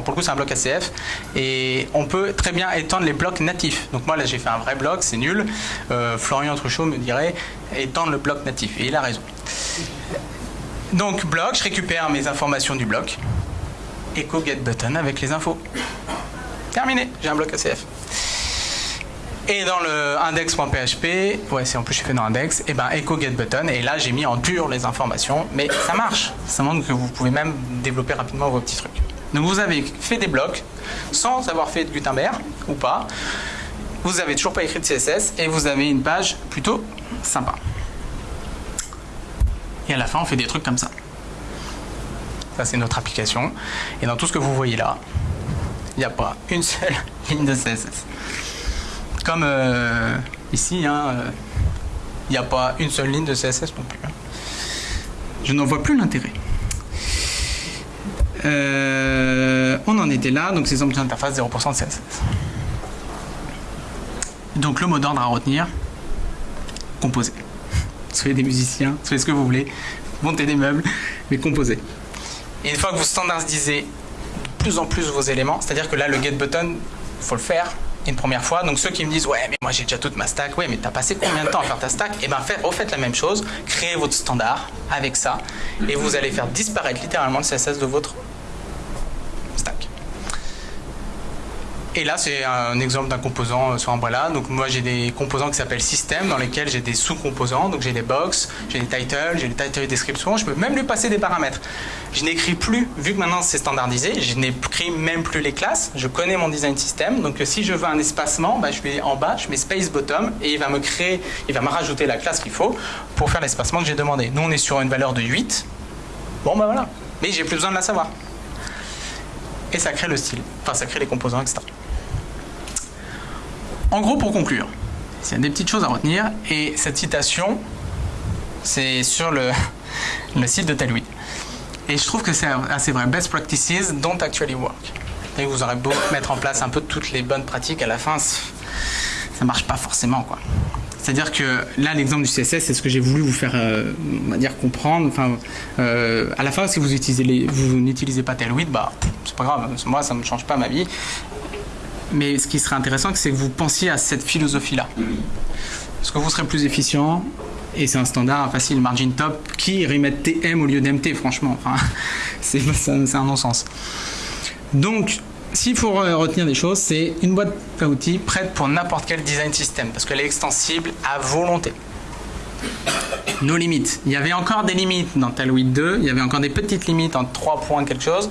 pour le coup, c'est un bloc ACF. Et on peut très bien étendre les blocs natifs. Donc moi, là, j'ai fait un vrai bloc, c'est nul. Euh, Florian Truchot me dirait étendre le bloc natif. Et il a raison. Donc, bloc, je récupère mes informations du bloc. Echo get button avec les infos. Terminé, j'ai un bloc ACF. Et dans le index.php, ouais, c'est en plus je fait dans index, et eh ben echo get button, et là j'ai mis en dur les informations, mais ça marche. Ça montre que vous pouvez même développer rapidement vos petits trucs. Donc vous avez fait des blocs sans avoir fait de Gutenberg ou pas. Vous avez toujours pas écrit de CSS et vous avez une page plutôt sympa. Et à la fin, on fait des trucs comme ça. Ça, c'est notre application. Et dans tout ce que vous voyez là, il n'y a pas une seule ligne de CSS. Comme euh, ici, hein, euh, il n'y a pas une seule ligne de CSS non plus. Hein. Je n'en vois plus l'intérêt. Euh, on en était là, donc ces options d'interface 0% de CSS. Donc le mot d'ordre à retenir, composer. Soyez des musiciens, soyez ce que vous voulez, montez des meubles, mais composez. Et une fois que vous standardisez de plus en plus vos éléments, c'est-à-dire que là le get button, il faut le faire une première fois. Donc ceux qui me disent ouais mais moi j'ai déjà toute ma stack, ouais mais t'as passé combien de temps à faire ta stack? Et eh bien refaites la même chose, créez votre standard avec ça et vous allez faire disparaître littéralement le CSS de votre Et là, c'est un exemple d'un composant euh, sur Umbrella. Donc moi, j'ai des composants qui s'appellent système, dans lesquels j'ai des sous-composants. Donc j'ai des box, j'ai des titles, j'ai des title description. Je peux même lui passer des paramètres. Je n'écris plus, vu que maintenant c'est standardisé, je n'écris même plus les classes. Je connais mon design system. Donc si je veux un espacement, bah, je vais en bas, je mets space bottom et il va me créer, il va me rajouter la classe qu'il faut pour faire l'espacement que j'ai demandé. Nous, on est sur une valeur de 8. Bon, bah voilà. Mais j'ai plus besoin de la savoir. Et ça crée le style. Enfin, ça crée les composants, etc. En gros, pour conclure, il y a des petites choses à retenir. Et cette citation, c'est sur le, site de Talwid. Et je trouve que c'est assez vrai. Best practices don't actually work. Vous aurez beau mettre en place un peu toutes les bonnes pratiques, à la fin, ça marche pas forcément. quoi. C'est-à-dire que là, l'exemple du CSS, c'est ce que j'ai voulu vous faire, euh, comprendre. Enfin, euh, à la fin, si vous utilisez vous n'utilisez pas Tailwind, bah, c'est pas grave. Moi, ça ne me change pas ma vie. Mais ce qui serait intéressant, c'est que vous pensiez à cette philosophie-là. Parce que vous serez plus efficient, et c'est un standard facile, margin top, qui remet TM au lieu d'MT, franchement. C'est un non-sens. Donc, s'il faut retenir des choses, c'est une boîte à outils prête pour n'importe quel design system, parce qu'elle est extensible à volonté. Nos limites. Il y avait encore des limites dans Tailwind 2, il y avait encore des petites limites en 3 points quelque chose.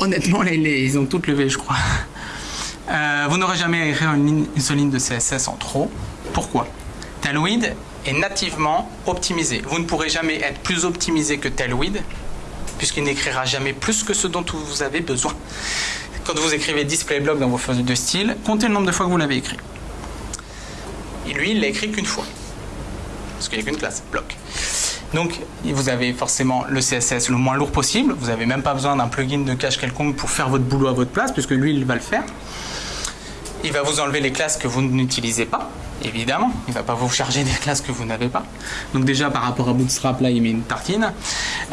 Honnêtement, les, ils ont toutes levé, je crois. Euh, vous n'aurez jamais à écrire une, seule ligne de CSS en trop. Pourquoi? Tailwind est nativement optimisé. Vous ne pourrez jamais être plus optimisé que Tailwind, puisqu'il n'écrira jamais plus que ce dont vous avez besoin. Quand vous écrivez display block dans vos feuilles de style, comptez le nombre de fois que vous l'avez écrit. Et lui, il l'a écrit qu'une fois. Parce qu'il n'y a qu'une classe, bloc. Donc, vous avez forcément le CSS le moins lourd possible. Vous n'avez même pas besoin d'un plugin de cache quelconque pour faire votre boulot à votre place, puisque lui, il va le faire. Il va vous enlever les classes que vous n'utilisez pas, évidemment. Il ne va pas vous charger des classes que vous n'avez pas. Donc déjà, par rapport à Bootstrap, là, il met une tartine.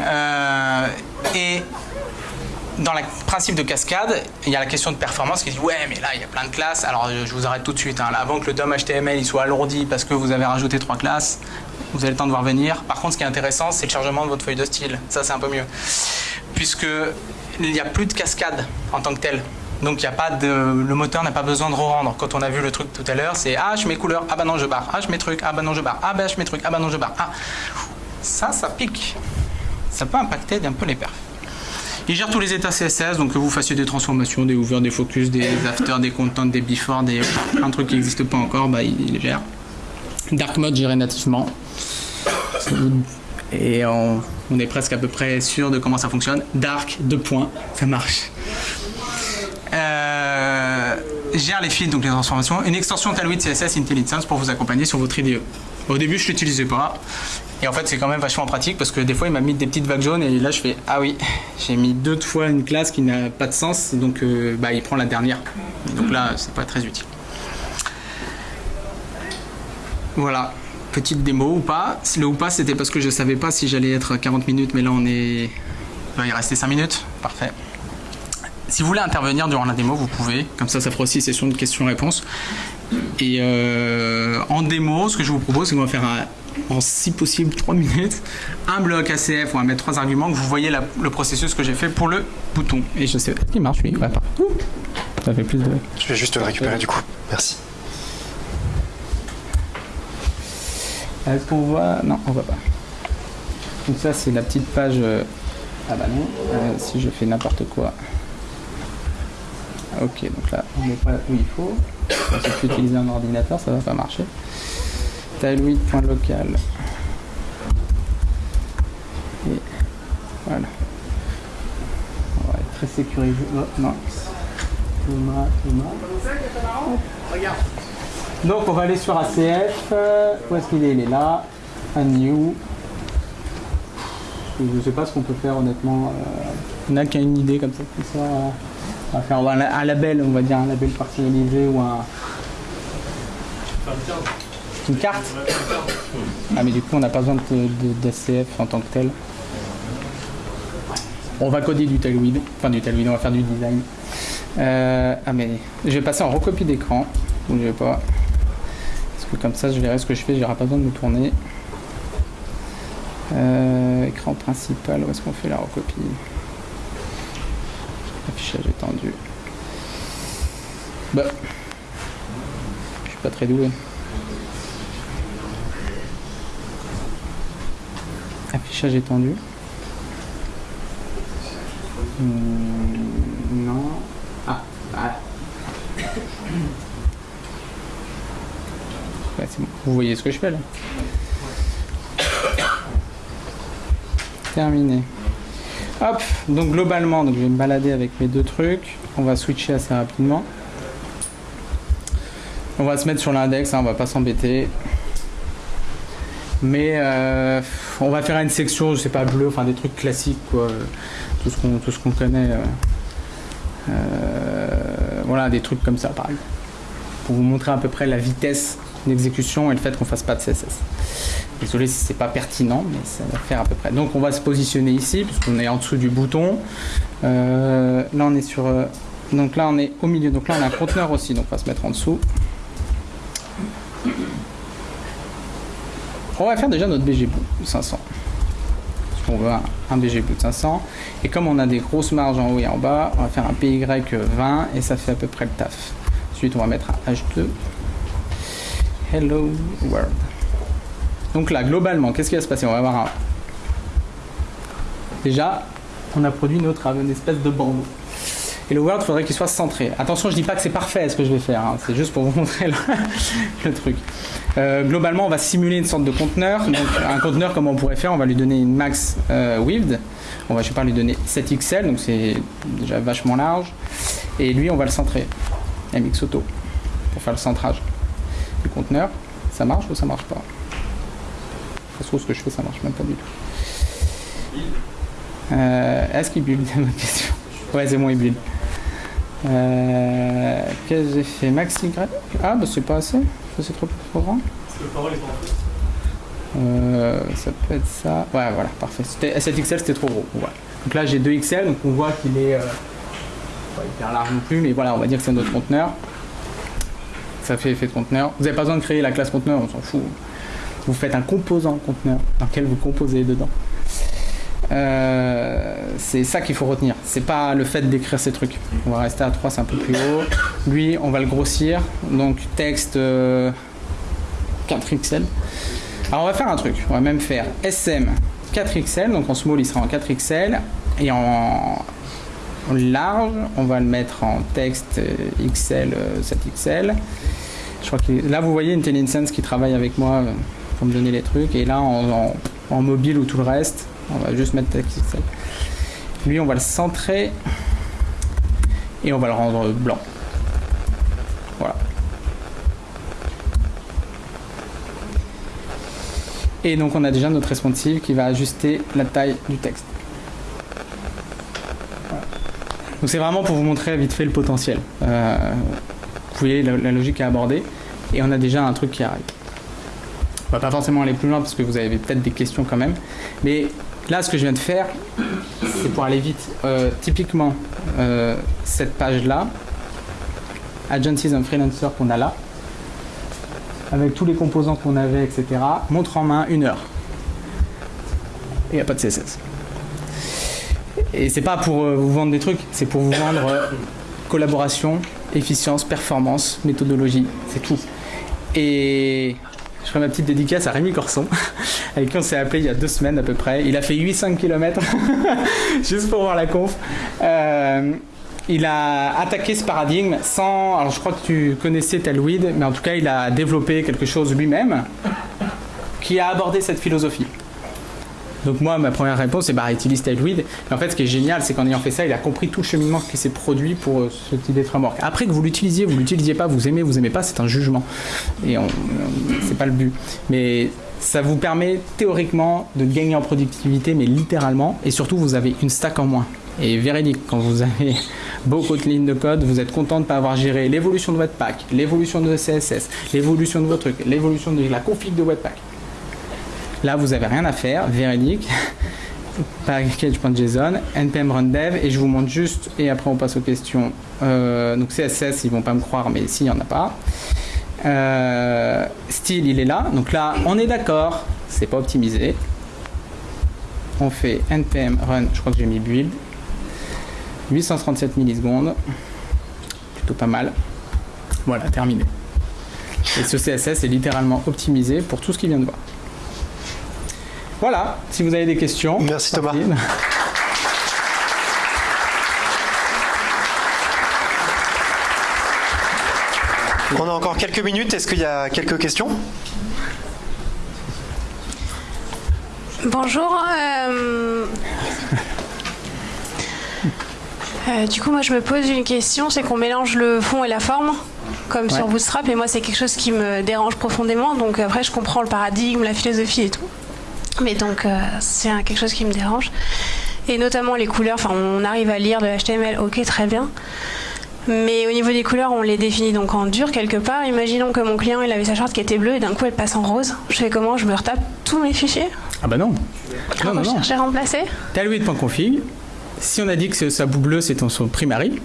Euh, et dans le principe de cascade, il y a la question de performance qui dit ouais mais là il y a plein de classes. Alors je vous arrête tout de suite. Hein. avant que le DOM HTML soit alourdi parce que vous avez rajouté trois classes, vous avez le temps de voir venir. Par contre ce qui est intéressant c'est le chargement de votre feuille de style. Ça c'est un peu mieux. Puisque il n'y a plus de cascade en tant que tel. Donc y a pas de, le moteur n'a pas besoin de re-rendre. Quand on a vu le truc tout à l'heure, c'est ah je mets couleur, ah bah non je barre, ah je mets truc, ah bah non je barre, ah bah je mets truc, ah bah non je barre. Ah. Ça, ça pique. Ça peut impacter un peu les perfs. Il gère tous les états CSS, donc que vous fassiez des transformations, des over, des focus, des after, des contents, des before, des un truc qui n'existe pas encore, bah il, les gère. Dark mode géré nativement. Et on, est presque à peu près sûr de comment ça fonctionne. Dark, deux points, ça marche. Euh, gère les fils, donc les transformations. Une extension Tailwind CSS IntelliSense pour vous accompagner sur votre IDE. Au début, je ne l'utilisais pas. Et en fait, c'est quand même vachement pratique parce que des fois, il m'a mis des petites vagues jaunes et là, je fais Ah oui, j'ai mis deux fois une classe qui n'a pas de sens, donc euh, bah, il prend la dernière. donc là, c'est pas très utile. Voilà, petite démo ou pas. Le ou pas, c'était parce que je savais pas si j'allais être 40 minutes, mais là, on est. Il va y rester 5 minutes. Parfait. Si vous voulez intervenir durant la démo, vous pouvez. Comme ça, ça fera aussi session de questions-réponses. Et euh, en démo, ce que je vous propose, c'est qu'on va faire en si possible 3 minutes un bloc ACF, on va mettre trois arguments que vous voyez le processus que j'ai fait pour le bouton. Et je sais, il marche, oui, Ça fait plus de. Je vais juste le récupérer du coup. Merci. Est-ce qu'on voit Non, on voit pas. Donc ça, c'est la petite page. Euh, ah bah non, euh, si je fais n'importe quoi. Ah, ok, donc là, on n'est pas où il faut. Si tu utilises un ordinateur, ça va pas marcher. Tailwind.local. Et voilà. On va être très sécurisé. Oh, non. Thomas, Thomas. Donc on va aller sur ACF. Où est-ce qu'il est? Il est là. Un new. Je ne sais pas ce qu'on peut faire honnêtement. Euh. On n'a qu'à une idée. Comme ça on va faire un, label, on va dire un label personnalisé ou un. Une carte Ah mais du coup on n'a pas besoin d'ACF en tant que tel. On va coder du Tailwind, enfin du Tailwind, on va faire du design. Euh, ah mais je vais passer en recopie d'écran, vais pas. Parce que comme ça je verrai ce que je fais, j'aurai pas besoin de me tourner. Euh, écran principal, où est-ce qu'on fait la recopie? Affichage étendu. Bah. Je suis pas très doué. Affichage étendu. Hmm, non. Ah, ah. Vous voyez ce que je fais là Terminé. Hop, donc globalement, donc je vais me balader avec mes deux trucs. On va switcher assez rapidement. On va se mettre sur l'index, hein, on va pas s'embêter. Mais euh, on va faire une section, je sais pas, bleu, enfin des trucs classiques, quoi. Tout ce qu'on, connaît. Euh, euh, voilà, des trucs comme ça, par exemple. Pour vous montrer à peu près la vitesse d'exécution et le fait qu'on fasse pas de CSS. Désolé si c'est pas pertinent, mais ça va faire à peu près. Donc on va se positionner ici, puisqu'on est en dessous du bouton. là on est sur. donc là on est au milieu. Donc là on a un conteneur aussi, donc on va se mettre en dessous. On va faire déjà notre BG Boot 500. On veut un, BG Boot 500. Et comme on a des grosses marges en haut et en bas, on va faire un PY 20 et ça fait à peu près le taf. Ensuite, on va mettre un H2. Hello World. Donc là, globalement, qu'est-ce qui va se passer? On va avoir un... Déjà, on a produit notre espèce de bandeau. Et le World, faudrait qu'il soit centré. Attention, je dis pas que c'est parfait ce que je vais faire, hein. c'est juste pour vous montrer le, truc. Euh, globalement, on va simuler une sorte de conteneur. Donc, un conteneur, comme on pourrait faire, on va lui donner une max euh, width. On va, je sais pas, lui donner 7 XL, donc c'est déjà vachement large. Et lui, on va le centrer. MX Auto, pour faire le centrage du conteneur. Ça marche ou ça marche pas? Ça se trouve, ce que je fais, ça marche même pas du tout. Euh, est-ce qu'il build ma question Ouais, c'est moi, il build. Euh, Qu'est-ce que j'ai fait? Maxi Ah, bah c'est pas assez. C'est trop, trop grand. Euh, ça peut être ça. Ouais, voilà, parfait. Cette XL, c'était trop gros. Donc là, j'ai 2 XL, donc on voit qu'il est. Euh, pas hyper large non plus, mais voilà, on va dire que c'est notre conteneur. Ça fait effet de conteneur. Vous n'avez pas besoin de créer la classe conteneur, on s'en fout. Vous faites un composant conteneur dans lequel vous composez dedans. Euh, c'est ça qu'il faut retenir. C'est pas le fait d'écrire ces trucs. On va rester à 3, c'est un peu plus haut. Lui, on va le grossir. Donc texte 4XL. Euh, Alors on va faire un truc. On va même faire SM 4XL. Donc en small, il sera en 4XL. Et en large, on va le mettre en texte XL 7XL. Je crois que là, vous voyez IntelliSense qui travaille avec moi me donner les trucs. Et là, en, mobile ou tout le reste, on va juste mettre. Lui, on va le centrer et on va le rendre blanc. Voilà. Et donc on a déjà notre responsive qui va ajuster la taille du texte. Donc c'est vraiment pour vous montrer vite fait le potentiel. Euh, vous voyez la, logique à aborder et on a déjà un truc qui arrive. Va pas forcément aller plus loin parce que vous avez peut-être des questions quand même, mais Là, ce que je viens de faire, c'est pour aller vite. Euh, typiquement, euh, cette page-là, Agencies and Freelancer qu'on a là, avec tous les composants qu'on avait, etc., montre en main une heure. Et il n'y a pas de CSS. Et c'est pas pour euh, vous vendre des trucs, c'est pour vous vendre collaboration, efficience, performance, méthodologie, c'est tout. Et je ferai ma petite dédicace à Rémi Corson, avec qui on s'est appelé il y a deux semaines à peu près. Il a fait 800 km, juste pour voir la conf. Euh, il a attaqué ce paradigme sans. Alors je crois que tu connaissais Telweed, mais en tout cas, il a développé quelque chose lui-même qui a abordé cette philosophie. Donc moi, ma première réponse, c'est bah utilise Tailwind. en fait, ce qui est génial, c'est qu'en ayant fait ça, il a compris tout le cheminement qui s'est produit pour euh, ce type de framework. Après que vous l'utilisiez, vous l'utilisiez pas, vous aimez, vous aimez pas, c'est un jugement. Et c'est pas le but. Mais ça vous permet théoriquement de gagner en productivité, mais littéralement. Et surtout, vous avez une stack en moins. Et véridique, quand vous avez beaucoup de lignes de code, vous êtes content de ne pas avoir géré l'évolution de votre pack, l'évolution de CSS, l'évolution de votre truc, l'évolution de la config de Webpack. Là, vous n'avez rien à faire, véridique. package.json, npm run dev, et je vous montre juste, et après on passe aux questions. Euh, donc CSS, ils vont pas me croire, mais s'il n'y en a pas. Euh, style, il est là. Donc là, on est d'accord, c'est pas optimisé. On fait npm run, je crois que j'ai mis build. 837 millisecondes. Plutôt pas mal. Voilà, terminé. Et ce CSS est littéralement optimisé pour tout ce qu'il vient de voir. Voilà, si vous avez des questions. Merci Thomas. On a encore quelques minutes. Est-ce qu'il y a quelques questions? Bonjour. Euh, euh, du coup, moi, je me pose une question, c'est qu'on mélange le fond et la forme, comme sur Bootstrap, et moi, c'est quelque chose qui me dérange profondément. Donc après, je comprends le paradigme, la philosophie et tout, mais donc euh, c'est quelque chose qui me dérange. Et notamment les couleurs. Enfin, on arrive à lire de HTML, ok, très bien. Mais au niveau des couleurs, on les définit donc en dur quelque part. Imaginons que mon client il avait sa charte qui était bleue et d'un coup elle passe en rose. Je fais comment? Je me retape tous mes fichiers? Ah bah non. Non, non, non. Chercher à remplacer? Config si on a dit que sa boue bleue c'est son primary,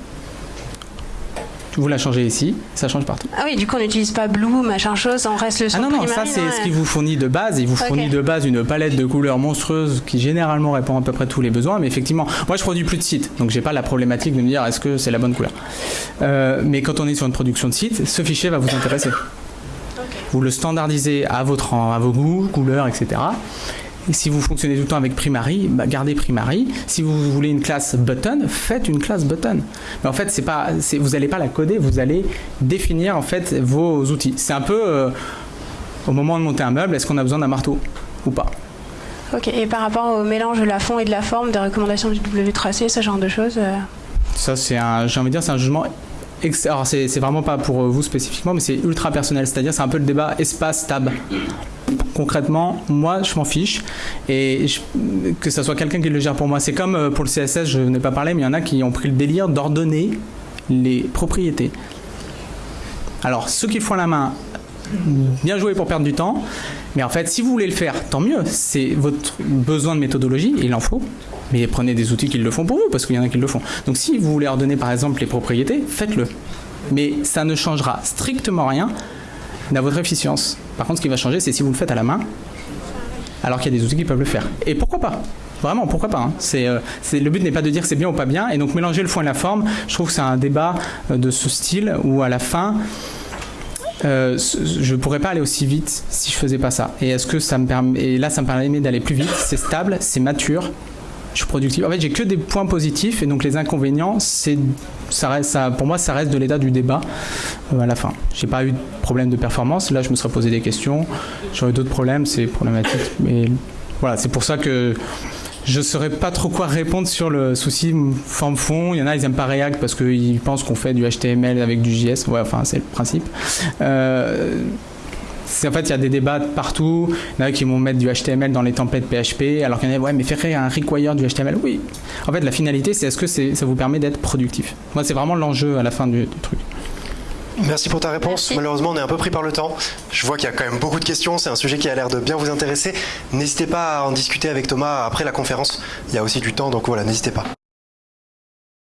vous la changez ici, ça change partout. Ah oui, du coup on n'utilise pas Blue, machin chose, on reste le son Ah non, non, ça c'est ce qui vous fournit de base. Il vous fournit de base une palette de couleurs monstrueuses qui généralement répond à peu près tous les besoins. Mais effectivement, moi je produis plus de sites, donc j'ai pas la problématique de me dire est-ce que c'est la bonne couleur. Euh, mais quand on est sur une production de site, ce fichier va vous intéresser. Vous le standardisez à, votre, à vos goûts, couleurs, etc si vous fonctionnez tout le temps avec Primary, bah, gardez Primary. Si vous voulez une classe button, faites une classe button. Mais en fait, c'est pas, vous n'allez pas la coder, vous allez définir en fait vos outils. C'est un peu euh, au moment de monter un meuble, est-ce qu'on a besoin d'un marteau ou pas? Ok. Et par rapport au mélange de la fond et de la forme, des recommandations du W tracé, ce genre de choses. Euh? Ça, c'est un, j'ai envie de dire, c'est un jugement alors c'est vraiment pas pour vous spécifiquement, mais c'est ultra personnel. C'est-à-dire c'est un peu le débat espace-tab concrètement, moi, je m'en fiche. Et que ce soit quelqu'un qui le gère pour moi. C'est comme euh, pour le CSS, je n'ai pas parlé, mais il y en a qui ont pris le délire d'ordonner les propriétés. Alors, ceux qui font la main, bien joué pour perdre du temps. Mais en fait, si vous voulez le faire, tant mieux. C'est votre besoin de méthodologie, il en faut. Mais prenez des outils qui le font pour vous, parce qu'il y en a qui le font. Donc si vous voulez ordonner par exemple les propriétés, faites-le. Mais ça ne changera strictement rien à votre efficience. Par contre, ce qui va changer, c'est si vous le faites à la main, alors qu'il y a des outils qui peuvent le faire. Et pourquoi pas? Vraiment, pourquoi pas hein. euh, Le but n'est pas de dire c'est bien ou pas bien, et donc mélanger le fond et la forme, je trouve que c'est un débat euh, de ce style où à la fin, euh, je ne pourrais pas aller aussi vite si je faisais pas ça. Et que ça me permet Et là, ça me permet d'aller plus vite. C'est stable, c'est mature, je suis productif. En fait, j'ai que des points positifs et donc les inconvénients, c'est ça reste, ça, pour moi, ça reste de l'état du débat euh, à la fin. J'ai pas eu de problème de performance. Là, je me serais posé des questions. J'aurais d'autres problèmes, c'est problématique. Mais voilà, c'est pour ça que je saurais pas trop quoi répondre sur le souci forme-fond. Il y en a, ils n'aiment pas React parce qu'ils pensent qu'on fait du HTML avec du JS. Ouais, enfin, c'est le principe. Euh, en fait, il y a des débats partout. Il y en a qui vont mettre du HTML dans les templates PHP, alors qu'il y en a, ouais, mais faire un require du HTML. Oui. En fait, la finalité, c'est est-ce que ça vous permet d'être productif? Moi, c'est vraiment l'enjeu à la fin du, truc. Merci pour ta réponse. Malheureusement, on est un peu pris par le temps. Je vois qu'il y a quand même beaucoup de questions. C'est un sujet qui a l'air de bien vous intéresser. N'hésitez pas à en discuter avec Thomas après la conférence. Il y a aussi du temps, donc voilà, n'hésitez pas.